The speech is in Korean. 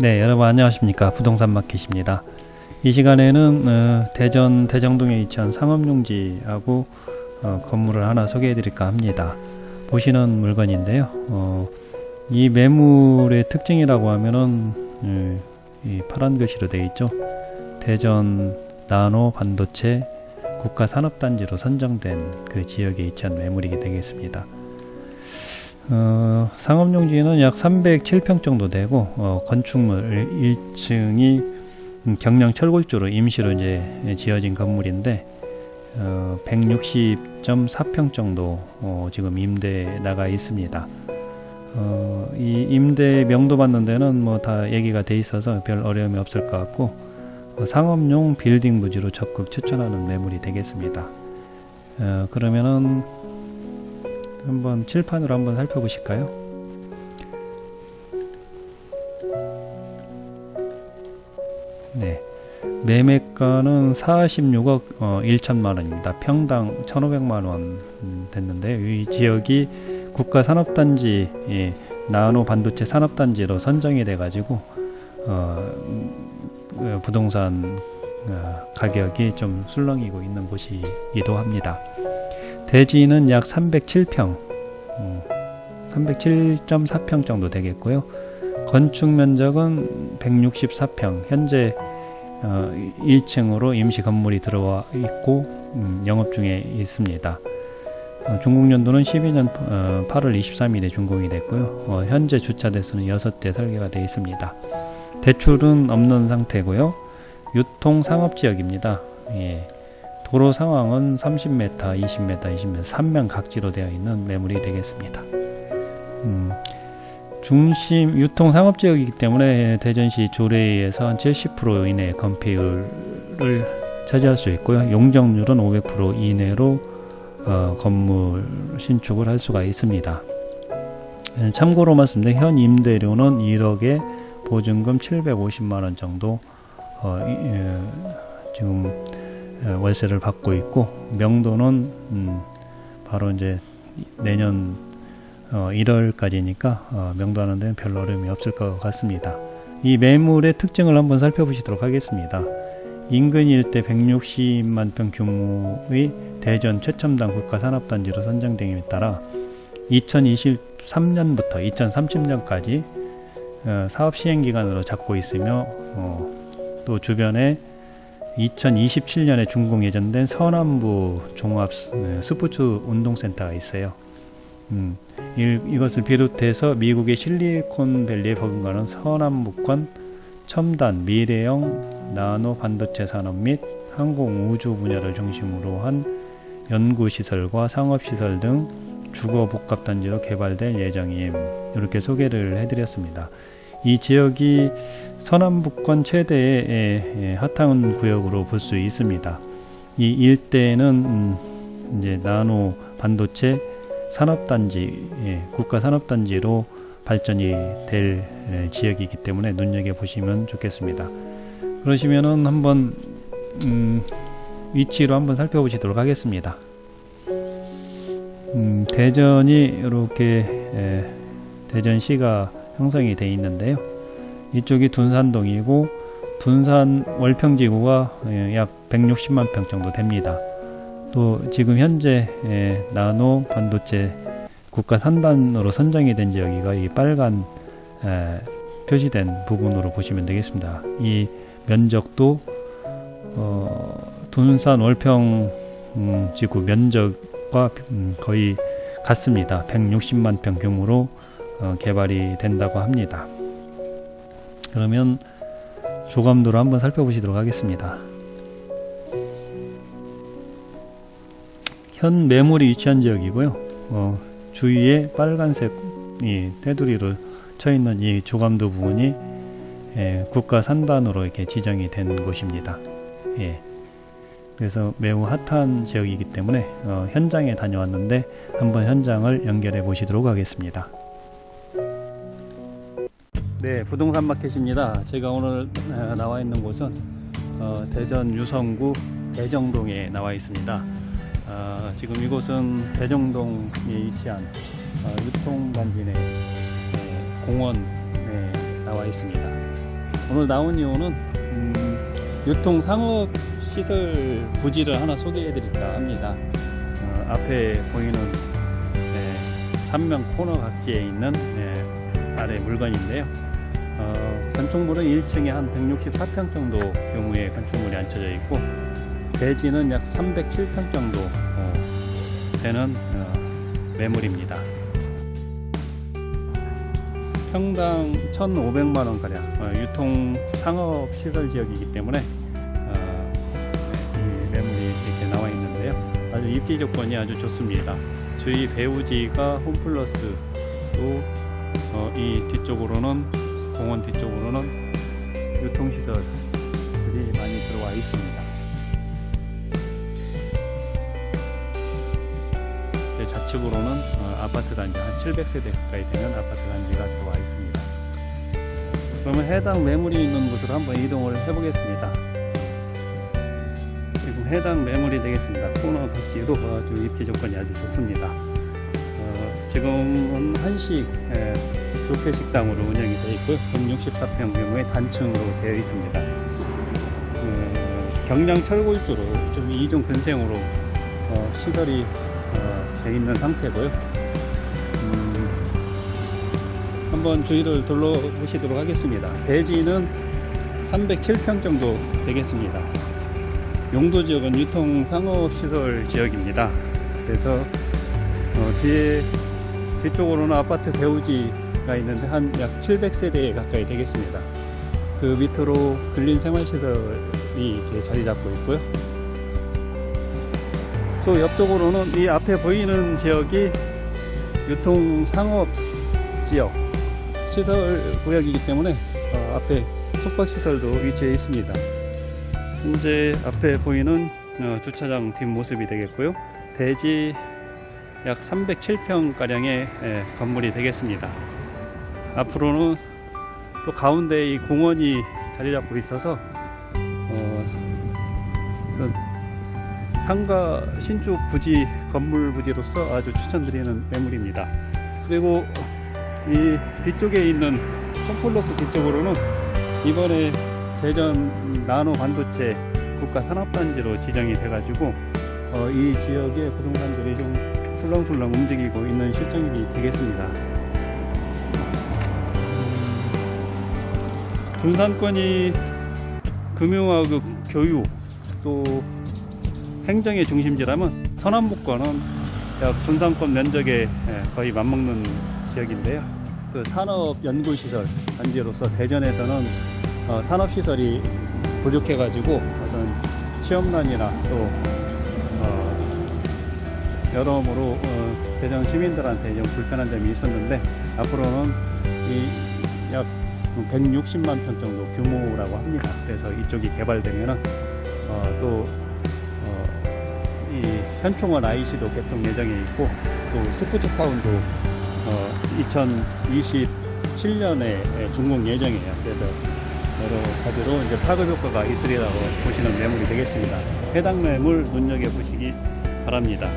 네 여러분 안녕하십니까? 부동산 마켓입니다. 이 시간에는 어, 대전 대정동에 위치한 상업용지하고 어, 건물을 하나 소개해 드릴까 합니다. 보시는 물건인데요. 어, 이 매물의 특징이라고 하면은 음, 이 파란 글씨로 되어 있죠? 대전 나노 반도체 국가산업단지로 선정된 그 지역에 위치한 매물이게 되겠습니다 어, 상업용지는 약 307평 정도 되고 어, 건축물 1층이 경량 철골조로 임시로 이제 지어진 건물인데 어, 160.4평 정도 어, 지금 임대 나가 있습니다. 어, 이 임대 명도 받는 데는 뭐 다 얘기가 돼 있어서 별 어려움이 없을 것 같고 어, 상업용 빌딩 부지로 적극 추천하는 매물이 되겠습니다. 어, 그러면은 한번 칠판으로 한번 살펴보실까요? 네. 매매가는 46억 어, 1천만원입니다. 평당 1,500만원 됐는데 이 지역이 국가산업단지 예, 나노 반도체 산업단지로 선정이 돼 가지고 어, 음, 부동산 어, 가격이 좀 술렁이고 있는 곳이기도 합니다. 대지는 약 307평, 음, 307.4평 정도 되겠고요. 건축 면적은 164평, 현재 어, 1층으로 임시 건물이 들어와 있고 음, 영업 중에 있습니다. 어, 중공년도는 12년 어, 8월 23일에 준공이 됐고요. 어, 현재 주차 대수는 6대 설계가 되어 있습니다. 대출은 없는 상태고요. 유통 상업지역입니다. 예. 도로 상황은 30m, 20m, 20m, 3면 각지로 되어 있는 매물이 되겠습니다. 음, 중심 유통 상업지역이기 때문에 대전시 조례에서 한 70% 이내 건폐율을 차지할 수 있고요. 용적률은 500% 이내로 어, 건물 신축을 할 수가 있습니다. 예, 참고로 말씀드린 현 임대료는 1억에 보증금 750만원 정도 어, 이, 예, 지금 월세를 받고 있고 명도는 음, 바로 이제 내년 어, 1월까지니까 어, 명도하는 데는 별 어려움이 없을 것 같습니다. 이 매물의 특징을 한번 살펴보시도록 하겠습니다. 인근 일대 160만 평 규모의 대전 최첨단 국가산업단지로 선정됨에 따라 2023년부터 2030년까지 어, 사업 시행기간으로 잡고 있으며 어, 또 주변에 2027년에 준공 예정된 서남부 종합 네, 스포츠 운동센터가 있어요. 음, 이, 것을 비롯해서 미국의 실리콘밸리에 버금가는 서남부권 첨단 미래형 나노 반도체 산업 및 항공 우주 분야를 중심으로 한 연구시설과 상업시설 등 주거 복합단지로 개발될 예정임 이렇게 소개를 해드렸습니다. 이 지역이 서남북권 최대의 핫한 구역으로 볼 수 있습니다. 이 일대는 음, 이제 나노 반도체 산업단지, 예, 국가 산업단지로 발전이 될 지역이기 때문에 눈여겨 보시면 좋겠습니다. 그러시면은 한번 음, 위치로 한번 살펴보시도록 하겠습니다. 음, 대전이 이렇게 에, 대전시가 형성이 되어 있는데요. 이쪽이 둔산동이고 둔산 월평지구가 예, 약 160만 평 정도 됩니다. 또 지금 현재 예, 나노 반도체 국가 산단으로 선정이 된 지역이가 이 빨간 표시된 부분으로 보시면 되겠습니다. 이 면적도 어, 둔산 월평 음, 지구 면적과 음, 거의 같습니다. 160만 평 규모로 어, 개발이 된다고 합니다. 그러면 조감도로 한번 살펴보시도록 하겠습니다. 현 매물이 위치한 지역이고요. 어, 주위에 빨간색 이 테두리로 쳐 있는 이 조감도 부분이 예, 국가 산단으로 이렇게 지정이 된 곳입니다. 예. 그래서 매우 핫한 지역이기 때문에 어, 현장에 다녀왔는데 한번 현장을 연결해 보시도록 하겠습니다. 네, 부동산 마켓입니다. 제가 오늘 나와 있는 곳은 어, 대전 유성구 대정동에 나와 있습니다. 어, 지금 이곳은 대정동에 위치한 어, 유통단지 내 공원에 나와 있습니다. 오늘 나온 이유는 음, 유통 상업 시설 부지를 하나 소개해 드릴까 합니다. 어, 앞에 보이는 네, 삼면 코너 각지에 있는 네, 아래 물건인데요. 어, 건축물은 1층에 한 164평 정도 규모의 건축물이 앉혀져 있고 대지는 약 307평 정도 어, 되는 어, 매물입니다. 평당 1,500만 원 가량 어, 유통 상업 시설 지역이기 때문에 어, 네, 이 매물이 이렇게 나와 있는데요. 아주 입지 조건이 아주 좋습니다. 주위 배우지가 홈플러스 또 어, 이 뒤쪽으로는 공원 뒤쪽으로는 유통 시설들이 많이 들어와 있습니다. 제 좌측으로는 어, 아파트 단지 한 700세대 가까이 되는 아파트 단지가 들어와 있습니다. 그러면 해당 매물이 있는 곳으로 한번 이동을 해보겠습니다. 지금 해당 매물이 되겠습니다. 코너 각지로 아주 입지 조건이 아주 좋습니다. 어, 지금은 한식 예, 뷔페 식당으로 운영이 되어 있고요. 164평 규모의 단층으로 되어 있습니다. 어, 경량 철골조로 좀 이중 근생으로 어, 시설이 어, 되어 있는 상태고요. 음, 한번 주위를 둘러보시도록 하겠습니다. 대지는 307평 정도 되겠습니다. 용도 지역은 유통 상업 시설 지역입니다. 그래서 어, 뒤에 뒤쪽으로는 아파트 대우지가 있는데 한 약 700세대 가까이 되겠습니다. 그 밑으로 근린 생활 시설이 이렇게 자리 잡고 있고요. 또 옆쪽으로는 이 앞에 보이는 지역이 유통 상업 지역 시설 구역이기 때문에 어, 앞에 숙박 시설도 위치해 있습니다. 현재 앞에 보이는 어, 주차장 뒷모습이 되겠고요. 대지 약 307평 가량의 예, 건물이 되겠습니다. 앞으로는 또 가운데 이 공원이 자리 잡고 있어서 어, 상가 신축 부지 건물 부지로서 아주 추천드리는 매물입니다. 그리고 이 뒤쪽에 있는 홈플러스 뒤쪽으로는 이번에 대전 나노 반도체 국가 산업단지로 지정이 돼가지고 어, 이 지역의 부동산들이 좀 술렁술렁 움직이고 있는 실정이 되겠습니다. 군산권이 금융하고 교육 또 행정의 중심지라면 서남북권은 약 군산권 면적에 예, 거의 맞먹는 지역인데요. 그 산업 연구시설 단지로서 대전에서는 어, 산업시설이 부족해가지고 어떤 취업난이나 또 어, 여러모로 어, 대전 시민들한테 좀 불편한 점이 있었는데 앞으로는 이 약 160만 평 정도 규모라고 합니다. 그래서 이쪽이 개발되면은 어, 또 어, 이 현충원 IC도 개통 예정에 있고 또 스포츠타운도 어, 2027년에 준공 예정이에요. 그래서 여러 가지로 이제 파급 효과가 있으리라고 보시는 매물이 되겠습니다. 해당 매물 눈여겨 보시기 바랍니다.